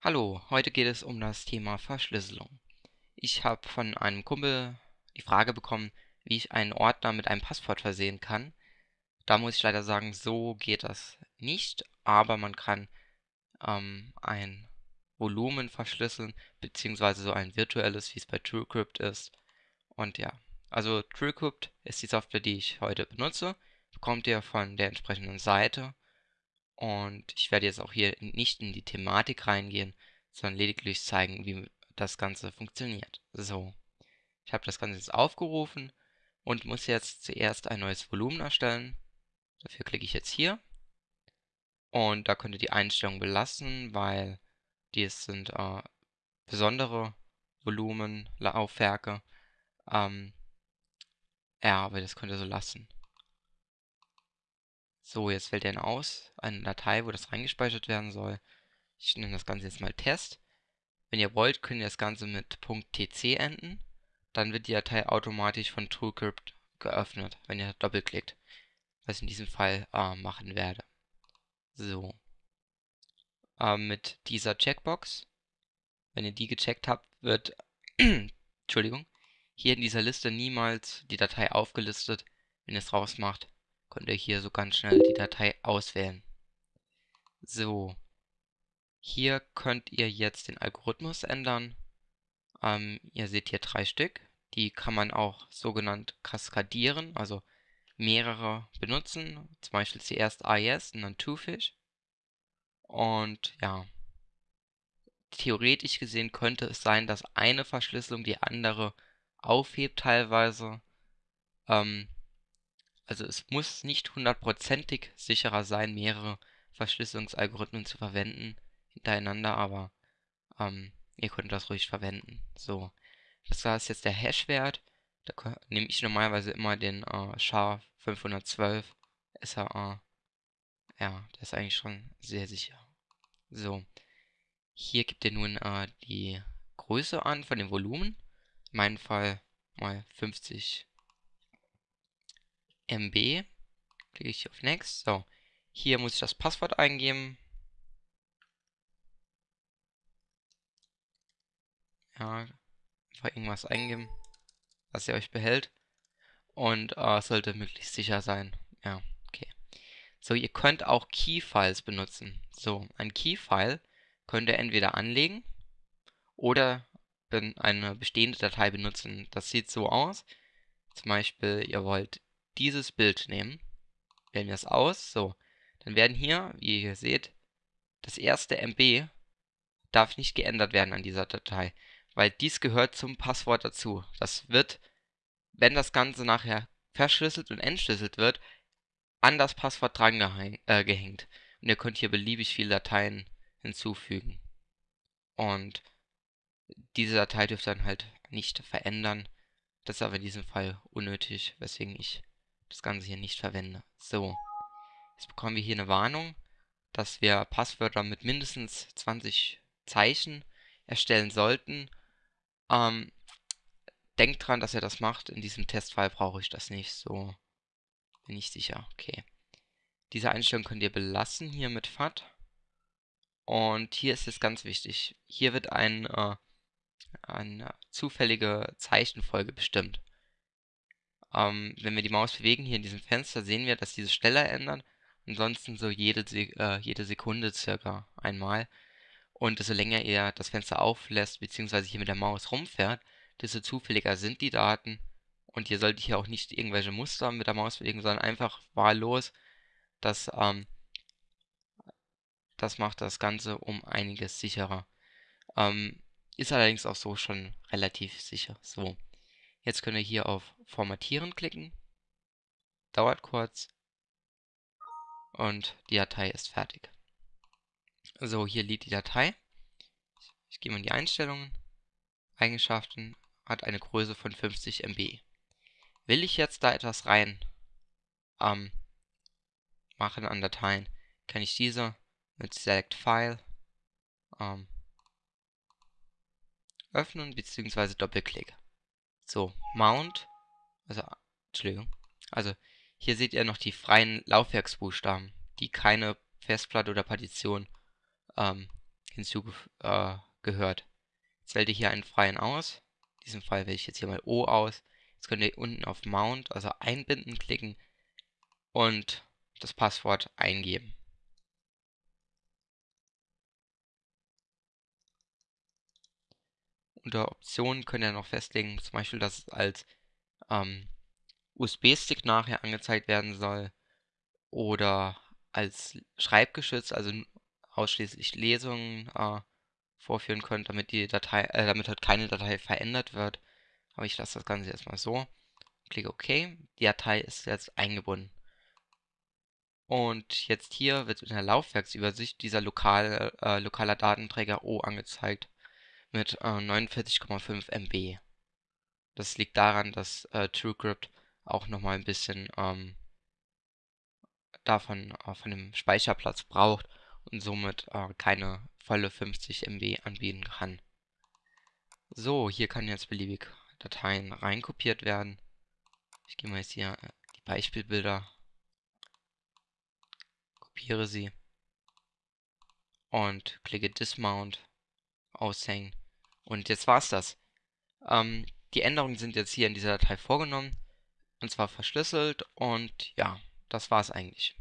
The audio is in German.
Hallo, heute geht es um das Thema Verschlüsselung. Ich habe von einem Kumpel die Frage bekommen, wie ich einen Ordner mit einem Passwort versehen kann. Da muss ich leider sagen, so geht das nicht, aber man kann ähm, ein Volumen verschlüsseln, beziehungsweise so ein virtuelles, wie es bei TrueCrypt ist. Und ja, also TrueCrypt ist die Software, die ich heute benutze. Bekommt ihr von der entsprechenden Seite. Und ich werde jetzt auch hier nicht in die Thematik reingehen, sondern lediglich zeigen, wie das Ganze funktioniert. So, ich habe das Ganze jetzt aufgerufen und muss jetzt zuerst ein neues Volumen erstellen. Dafür klicke ich jetzt hier. Und da könnt ihr die Einstellung belassen, weil dies sind äh, besondere Volumenlaufwerke. Ähm, ja, aber das könnt ihr so lassen. So, jetzt wählt ihr aus, eine Datei, wo das reingespeichert werden soll. Ich nenne das Ganze jetzt mal Test. Wenn ihr wollt, könnt ihr das Ganze mit .tc enden. Dann wird die Datei automatisch von TrueCrypt geöffnet, wenn ihr doppelklickt. Was ich in diesem Fall äh, machen werde. So. Äh, mit dieser Checkbox, wenn ihr die gecheckt habt, wird, Entschuldigung, hier in dieser Liste niemals die Datei aufgelistet. Wenn ihr es rausmacht, könnt ihr hier so ganz schnell die Datei auswählen. So. Hier könnt ihr jetzt den Algorithmus ändern. Ähm, ihr seht hier drei Stück. Die kann man auch sogenannt kaskadieren, also mehrere benutzen. Zum Beispiel zuerst AES und dann Twofish. Und ja, theoretisch gesehen könnte es sein, dass eine Verschlüsselung die andere aufhebt teilweise. Ähm, also es muss nicht hundertprozentig sicherer sein, mehrere Verschlüsselungsalgorithmen zu verwenden hintereinander, aber ähm, ihr könnt das ruhig verwenden. So, das war jetzt der Hash-Wert. Da nehme ich normalerweise immer den äh, SHA-512 SAA. Ja, der ist eigentlich schon sehr sicher. So, hier gibt ihr nun äh, die Größe an von dem Volumen. In meinem Fall mal 50 MB. Klicke ich auf Next. So, hier muss ich das Passwort eingeben. Ja, einfach irgendwas eingeben, was ihr euch behält. Und äh, sollte möglichst sicher sein. Ja, okay. So, ihr könnt auch Key-Files benutzen. So, ein Key-File könnt ihr entweder anlegen oder eine bestehende Datei benutzen. Das sieht so aus. Zum Beispiel, ihr wollt dieses Bild nehmen, wählen wir es aus, so, dann werden hier, wie ihr hier seht, das erste MB darf nicht geändert werden an dieser Datei, weil dies gehört zum Passwort dazu. Das wird, wenn das Ganze nachher verschlüsselt und entschlüsselt wird, an das Passwort dran äh, gehängt. Und ihr könnt hier beliebig viele Dateien hinzufügen. Und diese Datei dürft ihr dann halt nicht verändern. Das ist aber in diesem Fall unnötig, weswegen ich das Ganze hier nicht verwende. So, jetzt bekommen wir hier eine Warnung, dass wir Passwörter mit mindestens 20 Zeichen erstellen sollten. Ähm, denkt dran, dass ihr das macht. In diesem Testfall brauche ich das nicht. So, bin ich sicher. Okay. Diese Einstellung könnt ihr belassen hier mit FAT. Und hier ist es ganz wichtig. Hier wird ein, äh, eine zufällige Zeichenfolge bestimmt. Ähm, wenn wir die Maus bewegen hier in diesem Fenster, sehen wir, dass diese schneller ändern. Ansonsten so jede, äh, jede Sekunde circa einmal. Und desto länger ihr das Fenster auflässt, beziehungsweise hier mit der Maus rumfährt, desto zufälliger sind die Daten. Und ihr solltet hier auch nicht irgendwelche Muster mit der Maus bewegen, sondern einfach wahllos. Das, ähm, das macht das Ganze um einiges sicherer. Ähm, ist allerdings auch so schon relativ sicher. So. Jetzt können wir hier auf Formatieren klicken. Dauert kurz. Und die Datei ist fertig. So, hier liegt die Datei. Ich gehe mal in die Einstellungen. Eigenschaften hat eine Größe von 50 MB. Will ich jetzt da etwas rein ähm, machen an Dateien, kann ich diese mit Select File ähm, öffnen bzw. Doppelklick. So, Mount, also, Entschuldigung, also hier seht ihr noch die freien Laufwerksbuchstaben, die keine Festplatte oder Partition ähm, hinzugehört. Äh, jetzt wählt ihr hier einen freien aus. In diesem Fall wähle ich jetzt hier mal O aus. Jetzt könnt ihr unten auf Mount, also einbinden, klicken und das Passwort eingeben. Unter Optionen könnt ihr noch festlegen, zum Beispiel, dass es als ähm, USB-Stick nachher angezeigt werden soll oder als Schreibgeschütz, also ausschließlich Lesungen äh, vorführen könnt, damit die Datei, äh, damit halt keine Datei verändert wird. Aber ich lasse das Ganze erstmal so. Klicke OK. Die Datei ist jetzt eingebunden. Und jetzt hier wird in der Laufwerksübersicht dieser lokale, äh, lokaler Datenträger O angezeigt mit äh, 49,5 MB. Das liegt daran, dass äh, TrueCrypt auch nochmal ein bisschen ähm, davon äh, von dem Speicherplatz braucht und somit äh, keine volle 50 MB anbieten kann. So, hier kann jetzt beliebig Dateien reinkopiert werden. Ich gehe mal jetzt hier äh, die Beispielbilder, kopiere sie und klicke Dismount, aushängen. Und jetzt war's das. Ähm, die Änderungen sind jetzt hier in dieser Datei vorgenommen und zwar verschlüsselt und ja, das war's eigentlich.